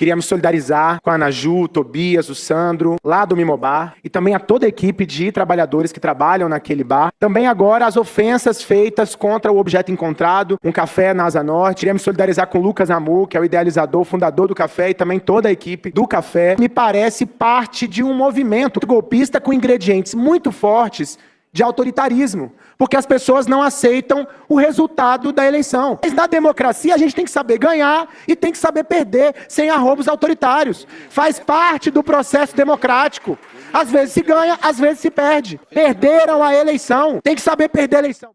Queria me solidarizar com a Naju, o Tobias, o Sandro, lá do Mimobar, e também a toda a equipe de trabalhadores que trabalham naquele bar. Também agora as ofensas feitas contra o objeto encontrado, um café na Asa Norte. Queria me solidarizar com o Lucas Amu, que é o idealizador, fundador do café, e também toda a equipe do café. Me parece parte de um movimento golpista com ingredientes muito fortes de autoritarismo, porque as pessoas não aceitam o resultado da eleição. Mas na democracia a gente tem que saber ganhar e tem que saber perder sem arroubos autoritários. Faz parte do processo democrático. Às vezes se ganha, às vezes se perde. Perderam a eleição. Tem que saber perder a eleição.